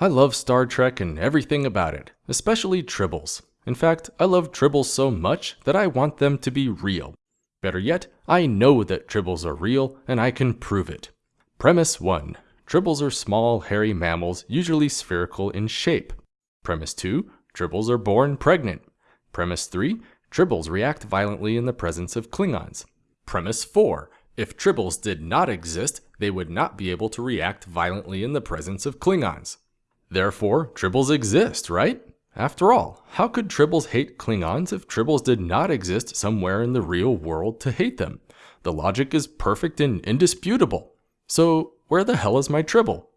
I love Star Trek and everything about it, especially tribbles. In fact, I love tribbles so much that I want them to be real. Better yet, I know that tribbles are real and I can prove it. Premise 1. Tribbles are small, hairy mammals, usually spherical in shape. Premise 2. Tribbles are born pregnant. Premise 3. Tribbles react violently in the presence of Klingons. Premise 4. If tribbles did not exist, they would not be able to react violently in the presence of Klingons. Therefore, tribbles exist, right? After all, how could tribbles hate Klingons if tribbles did not exist somewhere in the real world to hate them? The logic is perfect and indisputable. So, where the hell is my tribble?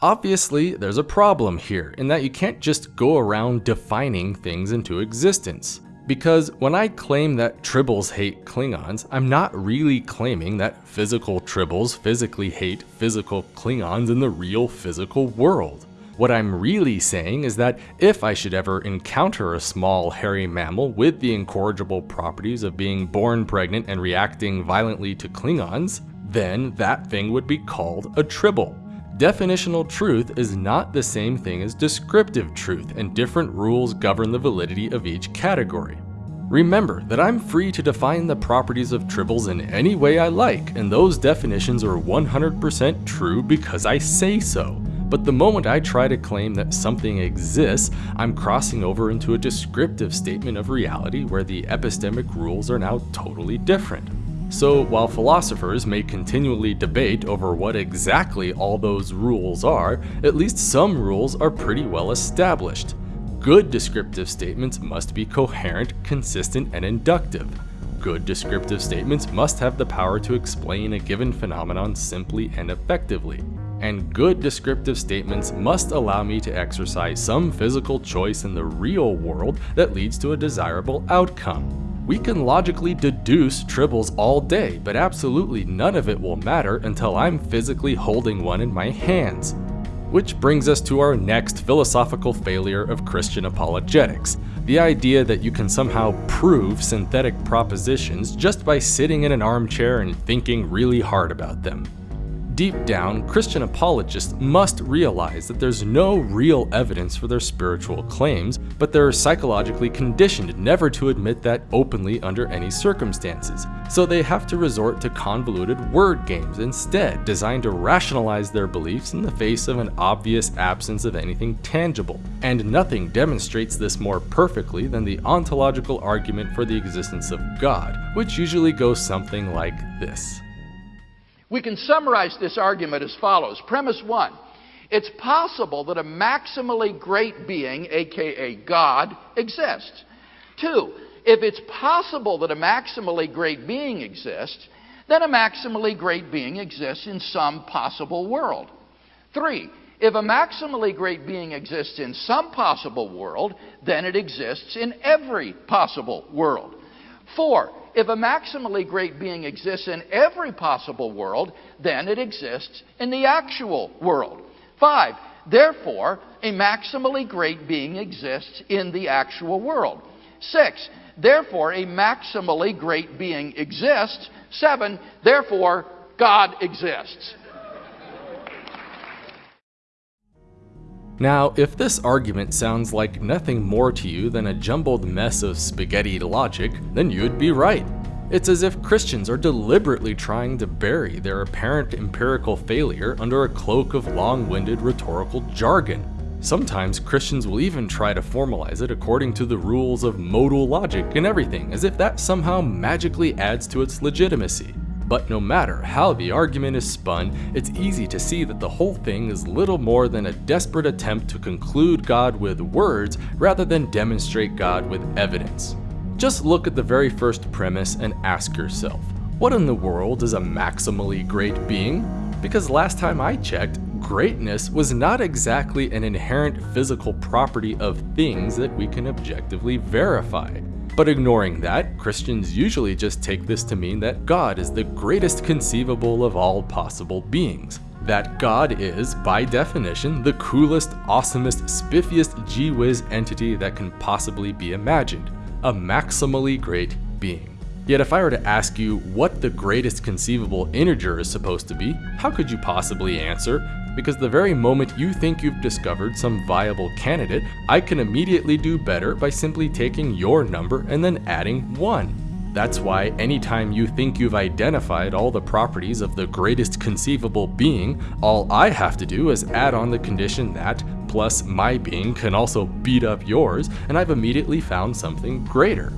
Obviously, there's a problem here in that you can't just go around defining things into existence. Because when I claim that tribbles hate Klingons, I'm not really claiming that physical tribbles physically hate physical Klingons in the real physical world. What I'm really saying is that if I should ever encounter a small hairy mammal with the incorrigible properties of being born pregnant and reacting violently to Klingons, then that thing would be called a tribble. Definitional truth is not the same thing as descriptive truth, and different rules govern the validity of each category. Remember that I'm free to define the properties of tribbles in any way I like, and those definitions are 100% true because I say so. But the moment I try to claim that something exists, I'm crossing over into a descriptive statement of reality where the epistemic rules are now totally different. So while philosophers may continually debate over what exactly all those rules are, at least some rules are pretty well established. Good descriptive statements must be coherent, consistent, and inductive. Good descriptive statements must have the power to explain a given phenomenon simply and effectively. And good descriptive statements must allow me to exercise some physical choice in the real world that leads to a desirable outcome. We can logically deduce tribbles all day, but absolutely none of it will matter until I'm physically holding one in my hands. Which brings us to our next philosophical failure of Christian apologetics, the idea that you can somehow prove synthetic propositions just by sitting in an armchair and thinking really hard about them. Deep down, Christian apologists must realize that there's no real evidence for their spiritual claims, but they're psychologically conditioned never to admit that openly under any circumstances. So they have to resort to convoluted word games instead, designed to rationalize their beliefs in the face of an obvious absence of anything tangible. And nothing demonstrates this more perfectly than the ontological argument for the existence of God, which usually goes something like this. We can summarize this argument as follows. Premise one it's possible that a maximally great being, aka God, exists. Two, if it's possible that a maximally great being exists, then a maximally great being exists in some possible world. Three, if a maximally great being exists in some possible world, then it exists in every possible world. Four, if a maximally great being exists in every possible world, then it exists in the actual world. Five, therefore, a maximally great being exists in the actual world. Six, therefore, a maximally great being exists. Seven, therefore, God exists. Now, if this argument sounds like nothing more to you than a jumbled mess of spaghetti logic, then you'd be right. It's as if Christians are deliberately trying to bury their apparent empirical failure under a cloak of long-winded rhetorical jargon. Sometimes Christians will even try to formalize it according to the rules of modal logic and everything, as if that somehow magically adds to its legitimacy. But no matter how the argument is spun, it's easy to see that the whole thing is little more than a desperate attempt to conclude God with words rather than demonstrate God with evidence. Just look at the very first premise and ask yourself, what in the world is a maximally great being? Because last time I checked, greatness was not exactly an inherent physical property of things that we can objectively verify. But ignoring that, Christians usually just take this to mean that God is the greatest conceivable of all possible beings. That God is, by definition, the coolest, awesomest, spiffiest gee-whiz entity that can possibly be imagined. A maximally great being. Yet if I were to ask you what the greatest conceivable integer is supposed to be, how could you possibly answer because the very moment you think you've discovered some viable candidate, I can immediately do better by simply taking your number and then adding 1. That's why anytime you think you've identified all the properties of the greatest conceivable being, all I have to do is add on the condition that, plus my being can also beat up yours, and I've immediately found something greater.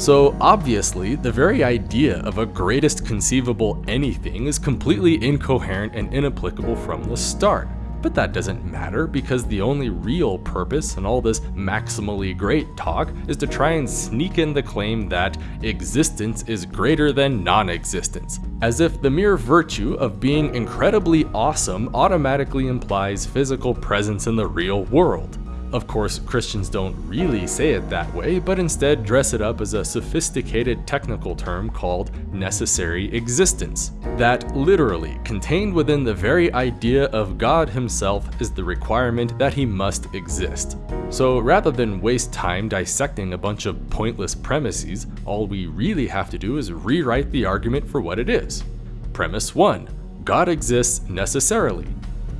So obviously, the very idea of a greatest conceivable anything is completely incoherent and inapplicable from the start. But that doesn't matter because the only real purpose in all this maximally great talk is to try and sneak in the claim that existence is greater than non-existence, as if the mere virtue of being incredibly awesome automatically implies physical presence in the real world. Of course, Christians don't really say it that way, but instead dress it up as a sophisticated technical term called necessary existence. That literally, contained within the very idea of God himself, is the requirement that he must exist. So rather than waste time dissecting a bunch of pointless premises, all we really have to do is rewrite the argument for what it is. Premise 1. God exists necessarily.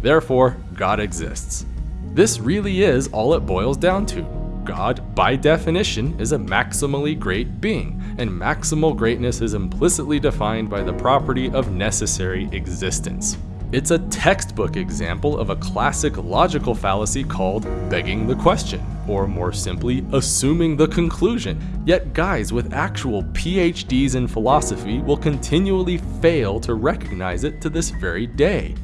Therefore, God exists. This really is all it boils down to. God, by definition, is a maximally great being, and maximal greatness is implicitly defined by the property of necessary existence. It's a textbook example of a classic logical fallacy called begging the question, or more simply, assuming the conclusion. Yet guys with actual PhDs in philosophy will continually fail to recognize it to this very day.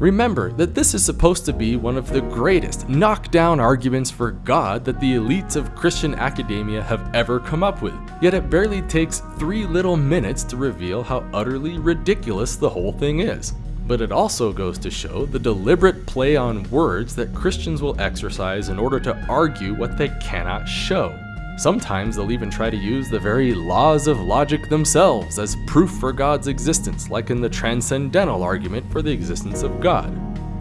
Remember that this is supposed to be one of the greatest knockdown arguments for God that the elites of Christian academia have ever come up with, yet it barely takes three little minutes to reveal how utterly ridiculous the whole thing is. But it also goes to show the deliberate play on words that Christians will exercise in order to argue what they cannot show. Sometimes they'll even try to use the very laws of logic themselves as proof for God's existence, like in the transcendental argument for the existence of God.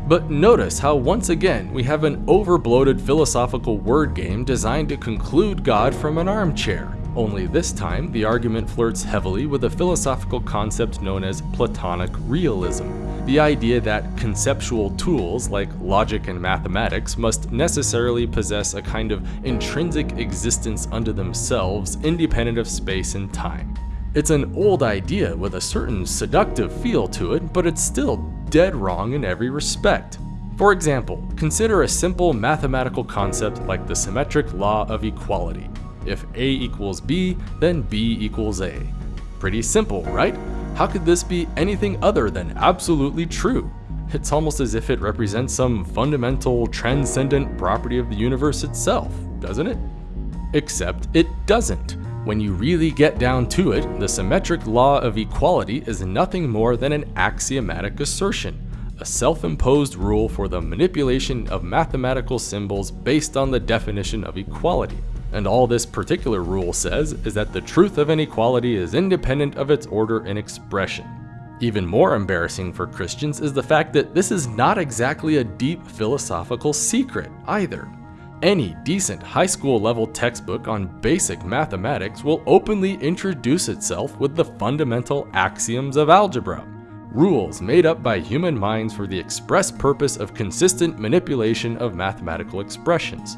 But notice how once again we have an overbloated philosophical word game designed to conclude God from an armchair. Only this time, the argument flirts heavily with a philosophical concept known as Platonic realism. The idea that conceptual tools like logic and mathematics must necessarily possess a kind of intrinsic existence unto themselves independent of space and time. It's an old idea with a certain seductive feel to it, but it's still dead wrong in every respect. For example, consider a simple mathematical concept like the symmetric law of equality. If A equals B, then B equals A. Pretty simple, right? How could this be anything other than absolutely true? It's almost as if it represents some fundamental, transcendent property of the universe itself, doesn't it? Except it doesn't. When you really get down to it, the symmetric law of equality is nothing more than an axiomatic assertion, a self-imposed rule for the manipulation of mathematical symbols based on the definition of equality. And all this particular rule says is that the truth of inequality is independent of its order and expression. Even more embarrassing for Christians is the fact that this is not exactly a deep philosophical secret either. Any decent high school level textbook on basic mathematics will openly introduce itself with the fundamental axioms of algebra, rules made up by human minds for the express purpose of consistent manipulation of mathematical expressions.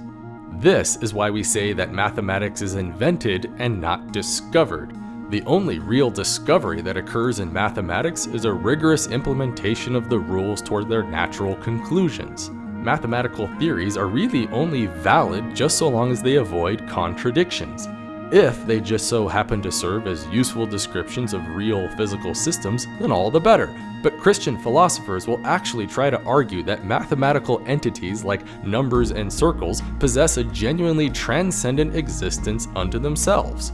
This is why we say that mathematics is invented and not discovered. The only real discovery that occurs in mathematics is a rigorous implementation of the rules toward their natural conclusions. Mathematical theories are really only valid just so long as they avoid contradictions. If they just so happen to serve as useful descriptions of real physical systems, then all the better. But Christian philosophers will actually try to argue that mathematical entities like numbers and circles possess a genuinely transcendent existence unto themselves.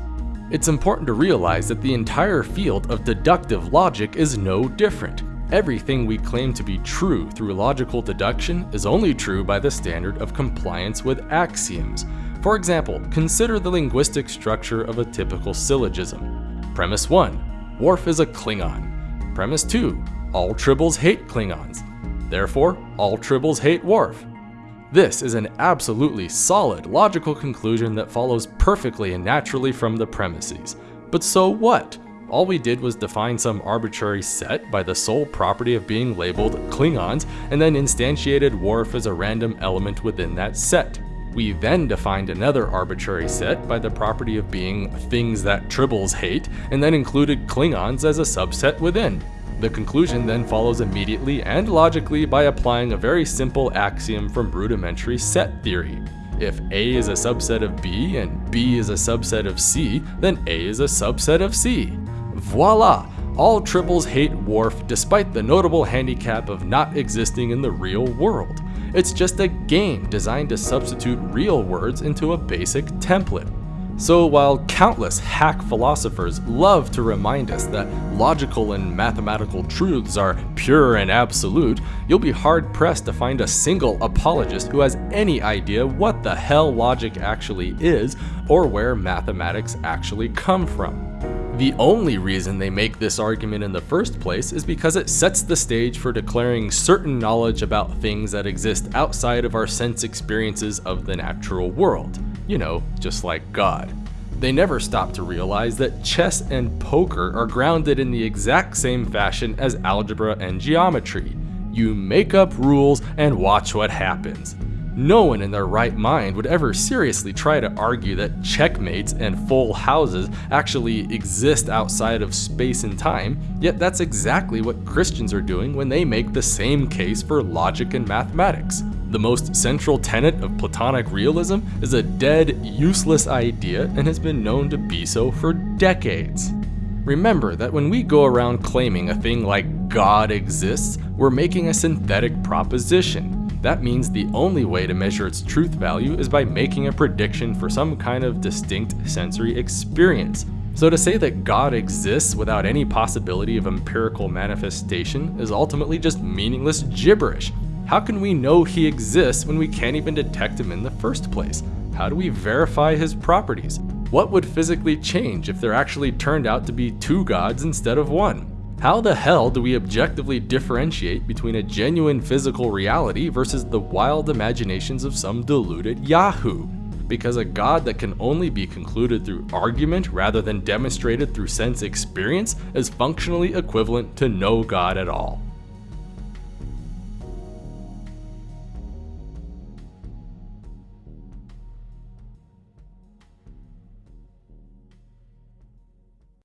It's important to realize that the entire field of deductive logic is no different. Everything we claim to be true through logical deduction is only true by the standard of compliance with axioms, for example, consider the linguistic structure of a typical syllogism. Premise 1. Worf is a Klingon. Premise 2. All Tribbles hate Klingons. Therefore, all Tribbles hate Worf. This is an absolutely solid logical conclusion that follows perfectly and naturally from the premises. But so what? All we did was define some arbitrary set by the sole property of being labeled Klingons, and then instantiated Worf as a random element within that set. We then defined another arbitrary set by the property of being things that tribbles hate, and then included Klingons as a subset within. The conclusion then follows immediately and logically by applying a very simple axiom from rudimentary set theory. If A is a subset of B and B is a subset of C, then A is a subset of C. Voila! All tribbles hate Worf despite the notable handicap of not existing in the real world. It's just a game designed to substitute real words into a basic template. So while countless hack philosophers love to remind us that logical and mathematical truths are pure and absolute, you'll be hard pressed to find a single apologist who has any idea what the hell logic actually is or where mathematics actually come from. The only reason they make this argument in the first place is because it sets the stage for declaring certain knowledge about things that exist outside of our sense experiences of the natural world. You know, just like God. They never stop to realize that chess and poker are grounded in the exact same fashion as algebra and geometry. You make up rules and watch what happens. No one in their right mind would ever seriously try to argue that checkmates and full houses actually exist outside of space and time, yet that's exactly what Christians are doing when they make the same case for logic and mathematics. The most central tenet of Platonic realism is a dead, useless idea and has been known to be so for decades. Remember that when we go around claiming a thing like God exists, we're making a synthetic proposition. That means the only way to measure its truth value is by making a prediction for some kind of distinct sensory experience. So to say that God exists without any possibility of empirical manifestation is ultimately just meaningless gibberish. How can we know he exists when we can't even detect him in the first place? How do we verify his properties? What would physically change if there actually turned out to be two gods instead of one? How the hell do we objectively differentiate between a genuine physical reality versus the wild imaginations of some deluded yahoo? Because a god that can only be concluded through argument rather than demonstrated through sense experience is functionally equivalent to no god at all.